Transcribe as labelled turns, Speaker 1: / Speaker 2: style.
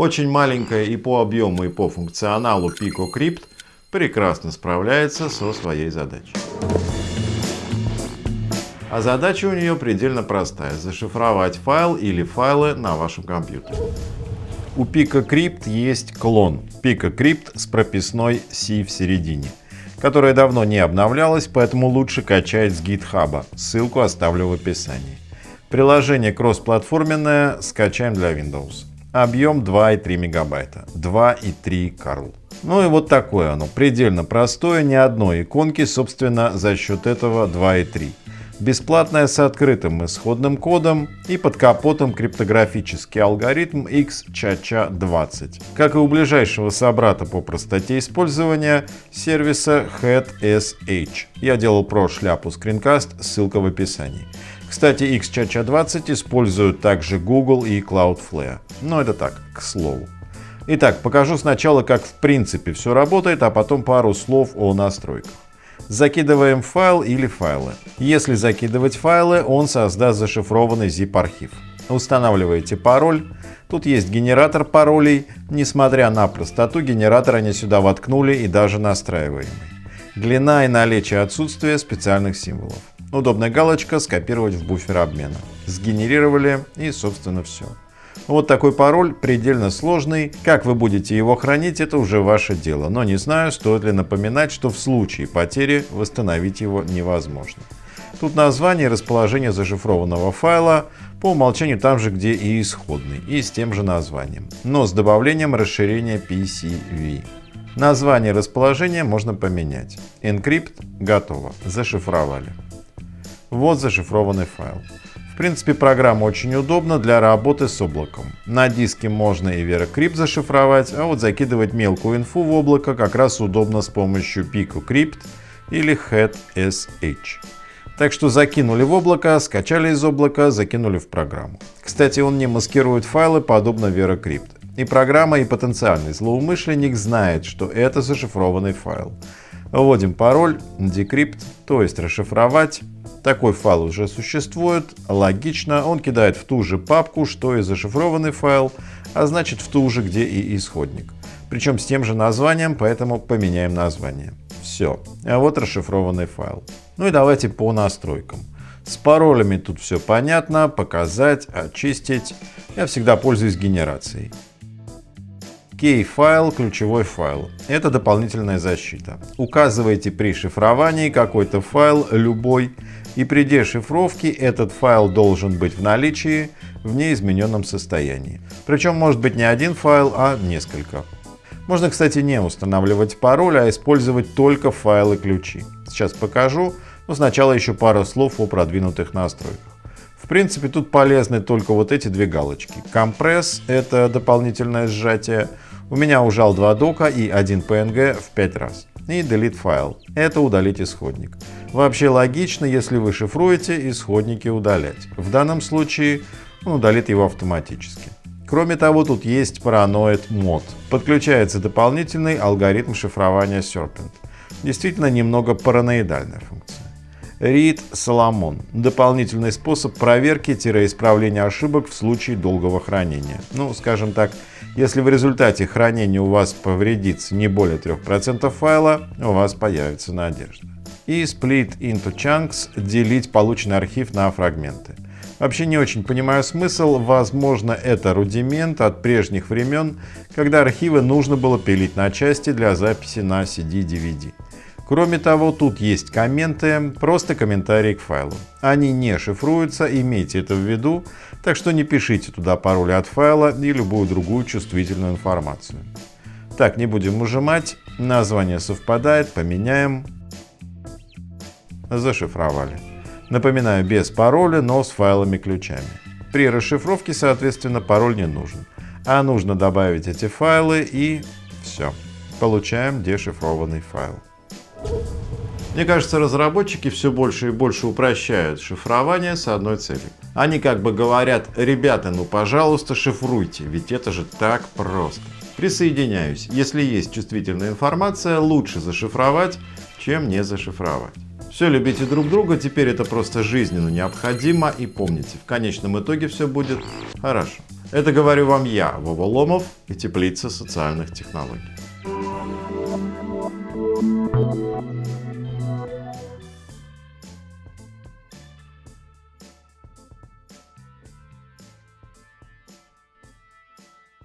Speaker 1: Очень маленькая и по объему, и по функционалу PicoCrypt прекрасно справляется со своей задачей. А задача у нее предельно простая – зашифровать файл или файлы на вашем компьютере. У PicoCrypt есть клон PicoCrypt с прописной C в середине, которая давно не обновлялась, поэтому лучше качать с GitHub. Ссылку оставлю в описании. Приложение кроссплатформенное скачаем для Windows. Объем 2,3 мегабайта. 2,3 Карл. Ну и вот такое оно. Предельно простое, ни одной иконки, собственно, за счет этого 2,3 бесплатная с открытым исходным кодом и под капотом криптографический алгоритм XChaCha20, как и у ближайшего собрата по простоте использования сервиса HeadSH. Я делал про шляпу скринкаст, ссылка в описании. Кстати, XChaCha20 используют также Google и Cloudflare. Но это так, к слову. Итак, покажу сначала, как в принципе все работает, а потом пару слов о настройках. Закидываем файл или файлы. Если закидывать файлы, он создаст зашифрованный zip-архив. Устанавливаете пароль. Тут есть генератор паролей. Несмотря на простоту, генератор они сюда воткнули и даже настраиваемый. Длина и наличие отсутствия специальных символов. Удобная галочка «Скопировать в буфер обмена». Сгенерировали и собственно все. Вот такой пароль, предельно сложный. Как вы будете его хранить, это уже ваше дело. Но не знаю, стоит ли напоминать, что в случае потери восстановить его невозможно. Тут название и расположение зашифрованного файла по умолчанию там же, где и исходный, и с тем же названием, но с добавлением расширения PCV. Название и расположение можно поменять. Encrypt готово, зашифровали. Вот зашифрованный файл принципе, программа очень удобна для работы с облаком. На диске можно и VeraCrypt зашифровать, а вот закидывать мелкую инфу в облако как раз удобно с помощью PicoCrypt или HeadSH. Так что закинули в облако, скачали из облака, закинули в программу. Кстати, он не маскирует файлы, подобно VeraCrypt. И программа, и потенциальный злоумышленник знает, что это зашифрованный файл. Вводим пароль decrypt, то есть расшифровать, такой файл уже существует, логично, он кидает в ту же папку, что и зашифрованный файл, а значит в ту же, где и исходник. Причем с тем же названием, поэтому поменяем название. Все, а вот расшифрованный файл. Ну и давайте по настройкам. С паролями тут все понятно, показать, очистить. Я всегда пользуюсь генерацией. Key-файл, ключевой файл. Это дополнительная защита. Указывайте при шифровании какой-то файл, любой, и при дешифровке этот файл должен быть в наличии в неизмененном состоянии. Причем может быть не один файл, а несколько. Можно, кстати, не устанавливать пароль, а использовать только файлы-ключи. Сейчас покажу, но сначала еще пара слов о продвинутых настройках. В принципе, тут полезны только вот эти две галочки. Компресс — это дополнительное сжатие. У меня ужал два дока и один PNG в 5 раз. И delete файл — это удалить исходник. Вообще логично, если вы шифруете, исходники удалять. В данном случае он удалит его автоматически. Кроме того, тут есть Paranoid мод. Подключается дополнительный алгоритм шифрования Serpent. Действительно немного параноидальная функция. Read Solomon – дополнительный способ проверки-исправления ошибок в случае долгого хранения. Ну, скажем так, если в результате хранения у вас повредится не более 3% файла, у вас появится надежда и split into chunks делить полученный архив на фрагменты. Вообще не очень понимаю смысл, возможно это рудимент от прежних времен, когда архивы нужно было пилить на части для записи на CD-DVD. Кроме того, тут есть комменты, просто комментарии к файлу. Они не шифруются, имейте это в виду, так что не пишите туда пароли от файла и любую другую чувствительную информацию. Так, не будем ужимать, название совпадает, поменяем зашифровали. Напоминаю, без пароля, но с файлами-ключами. При расшифровке, соответственно, пароль не нужен. А нужно добавить эти файлы и все. Получаем дешифрованный файл. Мне кажется, разработчики все больше и больше упрощают шифрование с одной целью. Они как бы говорят, ребята, ну пожалуйста шифруйте, ведь это же так просто. Присоединяюсь. Если есть чувствительная информация, лучше зашифровать, чем не зашифровать. Все, любите друг друга, теперь это просто жизненно необходимо. И помните, в конечном итоге все будет хорошо. Это говорю вам я, Вова Ломов и Теплица социальных технологий.